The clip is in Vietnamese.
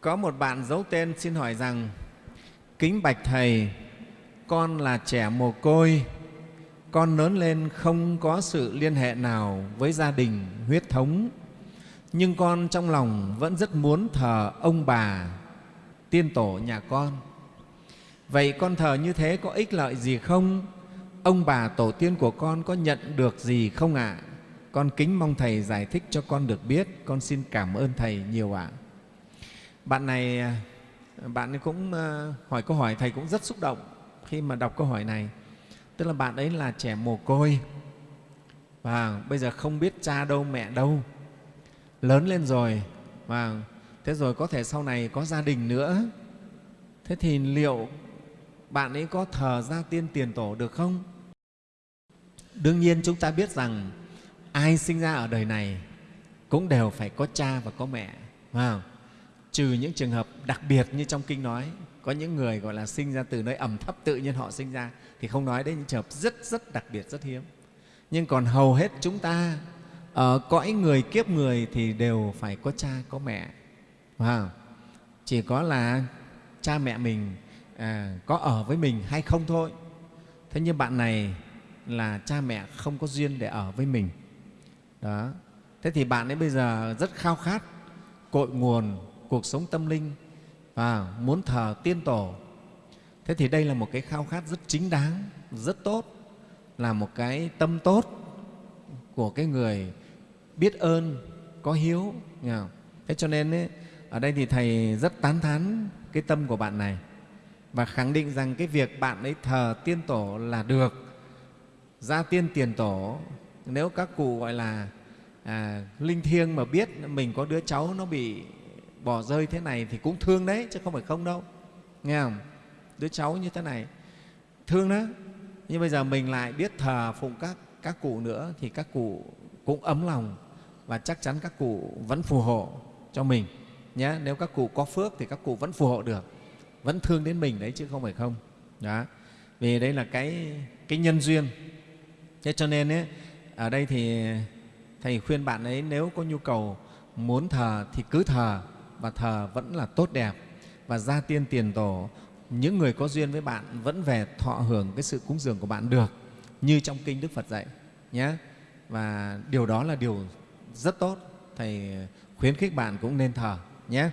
Có một bạn giấu tên xin hỏi rằng Kính bạch Thầy, con là trẻ mồ côi, con lớn lên không có sự liên hệ nào với gia đình huyết thống, nhưng con trong lòng vẫn rất muốn thờ ông bà, tiên tổ nhà con. Vậy con thờ như thế có ích lợi gì không? Ông bà tổ tiên của con có nhận được gì không ạ? À? Con kính mong Thầy giải thích cho con được biết. Con xin cảm ơn Thầy nhiều ạ. À. Bạn này, à, bạn ấy cũng à, hỏi câu hỏi, Thầy cũng rất xúc động khi mà đọc câu hỏi này. Tức là bạn ấy là trẻ mồ côi. Và bây giờ không biết cha đâu mẹ đâu. Lớn lên rồi và thế rồi có thể sau này có gia đình nữa. Thế thì liệu bạn ấy có thờ gia tiên tiền tổ được không? Đương nhiên chúng ta biết rằng ai sinh ra ở đời này cũng đều phải có cha và có mẹ phải trừ những trường hợp đặc biệt như trong kinh nói có những người gọi là sinh ra từ nơi ẩm thấp tự nhiên họ sinh ra thì không nói đến những trường hợp rất rất đặc biệt rất hiếm. Nhưng còn hầu hết chúng ta ờ, ở cõi người kiếp người thì đều phải có cha có mẹ. Wow. chỉ có là cha mẹ mình à, có ở với mình hay không thôi. Thế nhưng bạn này là cha mẹ không có duyên để ở với mình. Đó. Thế thì bạn ấy bây giờ rất khao khát cội nguồn cuộc sống tâm linh và muốn thờ tiên tổ. Thế thì đây là một cái khao khát rất chính đáng rất tốt là một cái tâm tốt của cái người biết ơn có hiếu. Nghe thế cho nên ấy, ở đây thì thầy rất tán thán cái tâm của bạn này và khẳng định rằng cái việc bạn ấy thờ tiên tổ là được gia tiên tiền tổ. Nếu các cụ gọi là à, linh thiêng mà biết mình có đứa cháu nó bị bỏ rơi thế này thì cũng thương đấy chứ không phải không đâu. Nghe không? Đứa cháu như thế này thương đó nhưng bây giờ mình lại biết thờ phụng các các cụ nữa thì các cụ cũng ấm lòng và chắc chắn các cụ vẫn phù hộ cho mình nhé nếu các cụ có phước thì các cụ vẫn phù hộ được vẫn thương đến mình đấy chứ không phải không. Đó. Vì đây là cái cái nhân duyên. Thế cho nên ấy, ở đây thì thầy khuyên bạn ấy nếu có nhu cầu muốn thờ thì cứ thờ và thờ vẫn là tốt đẹp. Và gia tiên tiền tổ, những người có duyên với bạn vẫn về thọ hưởng cái sự cúng dường của bạn được, như trong kinh Đức Phật dạy nhé. Và điều đó là điều rất tốt. Thầy khuyến khích bạn cũng nên thờ nhé.